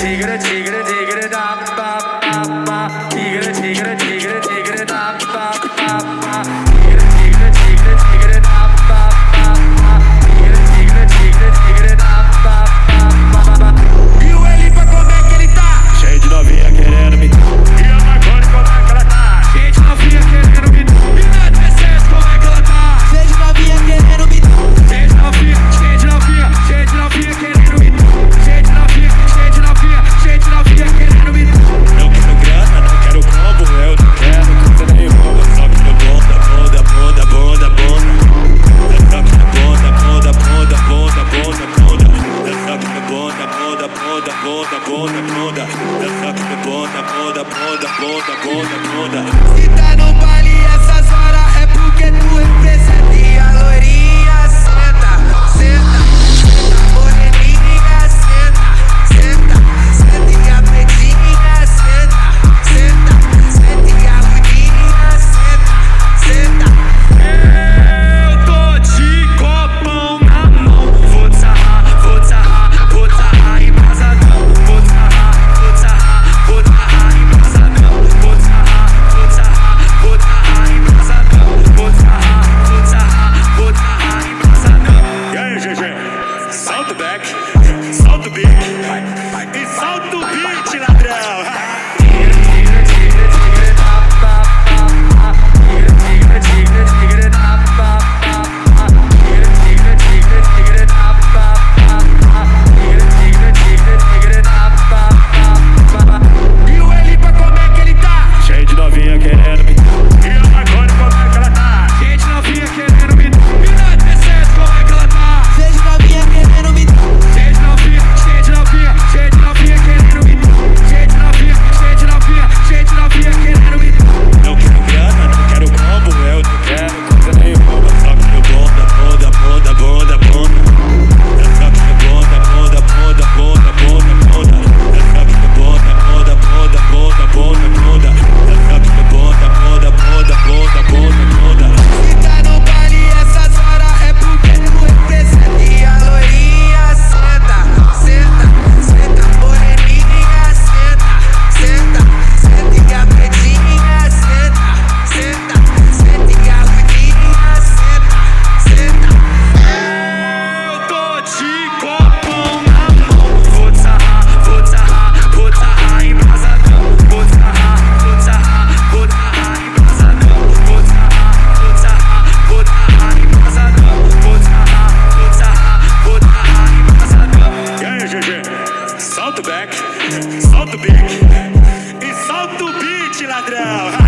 tigre, tigre, tigre. boda, boda, boda, boda, boda. Dança com boda, boda, boda, boda, boda, boda. Se tá no it. ladrão!